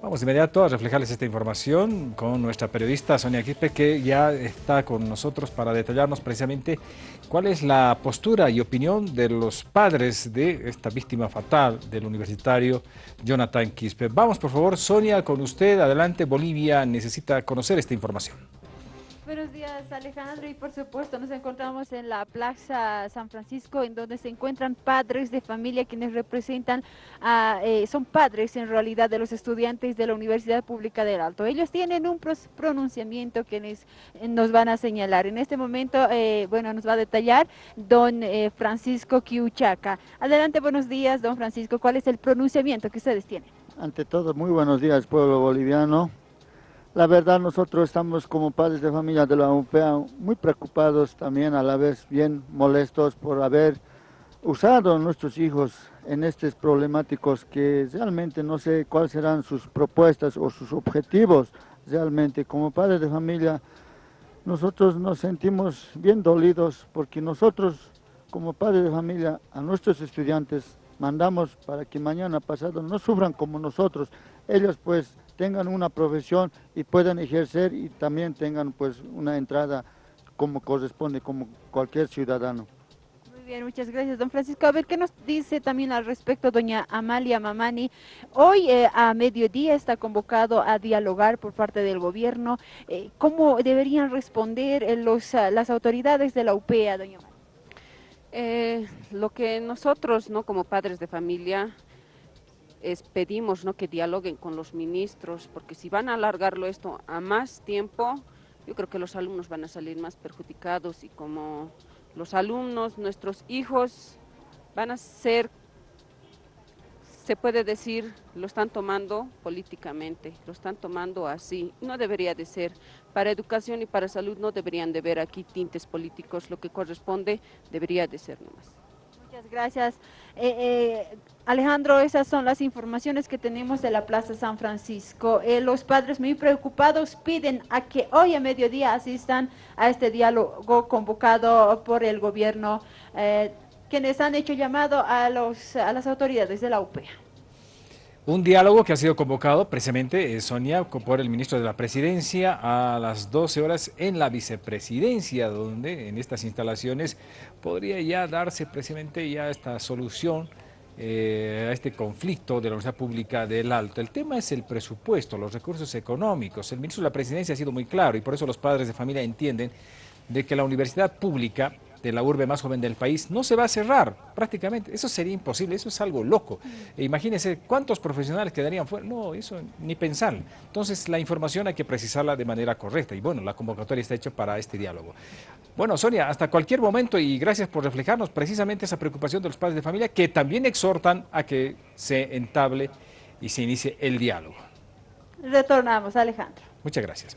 Vamos de inmediato a reflejarles esta información con nuestra periodista Sonia Quispe, que ya está con nosotros para detallarnos precisamente cuál es la postura y opinión de los padres de esta víctima fatal del universitario Jonathan Quispe. Vamos por favor, Sonia, con usted. Adelante, Bolivia necesita conocer esta información. Buenos días Alejandro y por supuesto nos encontramos en la Plaza San Francisco en donde se encuentran padres de familia quienes representan, a, eh, son padres en realidad de los estudiantes de la Universidad Pública del Alto. Ellos tienen un pronunciamiento que eh, nos van a señalar. En este momento, eh, bueno, nos va a detallar don Francisco Quiuchaca. Adelante, buenos días don Francisco. ¿Cuál es el pronunciamiento que ustedes tienen? Ante todo, muy buenos días pueblo boliviano. La verdad nosotros estamos como padres de familia de la UPA muy preocupados también a la vez bien molestos por haber usado a nuestros hijos en estos problemáticos que realmente no sé cuáles serán sus propuestas o sus objetivos realmente. Como padres de familia nosotros nos sentimos bien dolidos porque nosotros como padres de familia a nuestros estudiantes mandamos para que mañana pasado no sufran como nosotros. Ellos pues tengan una profesión y puedan ejercer y también tengan pues una entrada como corresponde, como cualquier ciudadano. Muy bien, muchas gracias, don Francisco. A ver, ¿qué nos dice también al respecto doña Amalia Mamani? Hoy eh, a mediodía está convocado a dialogar por parte del gobierno. Eh, ¿Cómo deberían responder eh, los, las autoridades de la UPEA, doña Amalia? Lo que nosotros, ¿no? como padres de familia, es, pedimos ¿no? que dialoguen con los ministros, porque si van a alargarlo esto a más tiempo, yo creo que los alumnos van a salir más perjudicados y como los alumnos, nuestros hijos, van a ser, se puede decir, lo están tomando políticamente, lo están tomando así. No debería de ser. Para educación y para salud no deberían de ver aquí tintes políticos, lo que corresponde debería de ser nomás. Muchas gracias. Eh, eh, Alejandro, esas son las informaciones que tenemos de la Plaza San Francisco. Eh, los padres muy preocupados piden a que hoy a mediodía asistan a este diálogo convocado por el gobierno, quienes han hecho llamado a, los, a las autoridades de la UPEA. Un diálogo que ha sido convocado precisamente, eh, Sonia, por el ministro de la Presidencia a las 12 horas en la vicepresidencia, donde en estas instalaciones podría ya darse precisamente ya esta solución eh, a este conflicto de la Universidad Pública del Alto. El tema es el presupuesto, los recursos económicos. El ministro de la Presidencia ha sido muy claro y por eso los padres de familia entienden de que la universidad pública de la urbe más joven del país no se va a cerrar prácticamente. Eso sería imposible, eso es algo loco. E imagínense cuántos profesionales quedarían fuera. No, eso ni pensar. Entonces la información hay que precisarla de manera correcta y bueno, la convocatoria está hecha para este diálogo. Bueno, Sonia, hasta cualquier momento y gracias por reflejarnos precisamente esa preocupación de los padres de familia que también exhortan a que se entable y se inicie el diálogo. Retornamos, Alejandro. Muchas gracias.